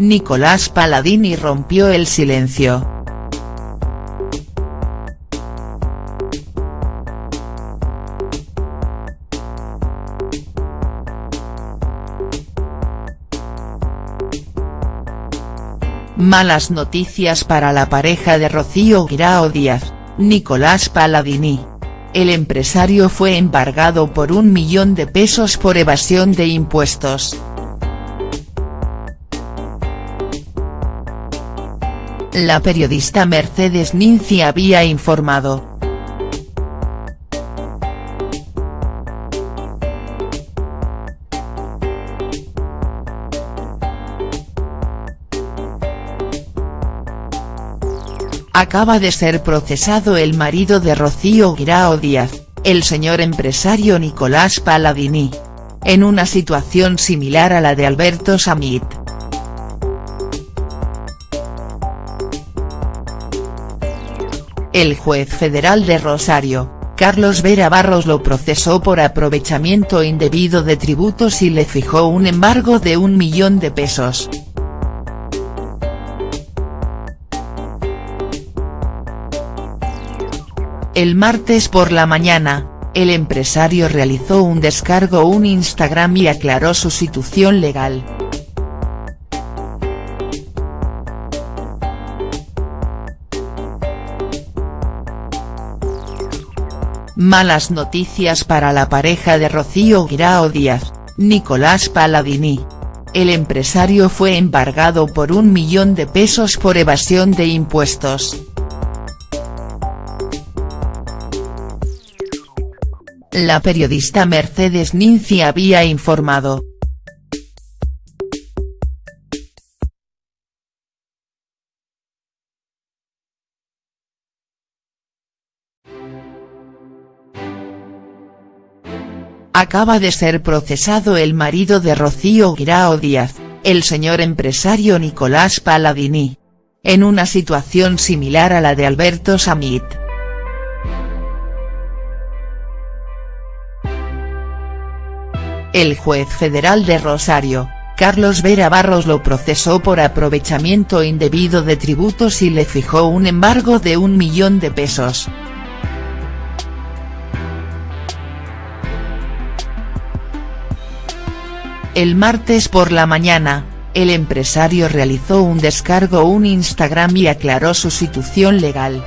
Nicolás Paladini rompió el silencio. Malas noticias para la pareja de Rocío Guirao Díaz, Nicolás Paladini. El empresario fue embargado por un millón de pesos por evasión de impuestos. La periodista Mercedes Ninzi había informado, acaba de ser procesado el marido de Rocío Guirao Díaz, el señor empresario Nicolás Paladini. En una situación similar a la de Alberto Samit. El juez federal de Rosario, Carlos Vera Barros lo procesó por aprovechamiento indebido de tributos y le fijó un embargo de un millón de pesos. El martes por la mañana, el empresario realizó un descargo un Instagram y aclaró su situación legal. Malas noticias para la pareja de Rocío Guirao Díaz, Nicolás Paladini. El empresario fue embargado por un millón de pesos por evasión de impuestos. La periodista Mercedes Ninzi había informado. Acaba de ser procesado el marido de Rocío Guirao Díaz, el señor empresario Nicolás Paladini. En una situación similar a la de Alberto Samit. El juez federal de Rosario, Carlos Vera Barros lo procesó por aprovechamiento indebido de tributos y le fijó un embargo de un millón de pesos. El martes por la mañana, el empresario realizó un descargo un Instagram y aclaró su situación legal.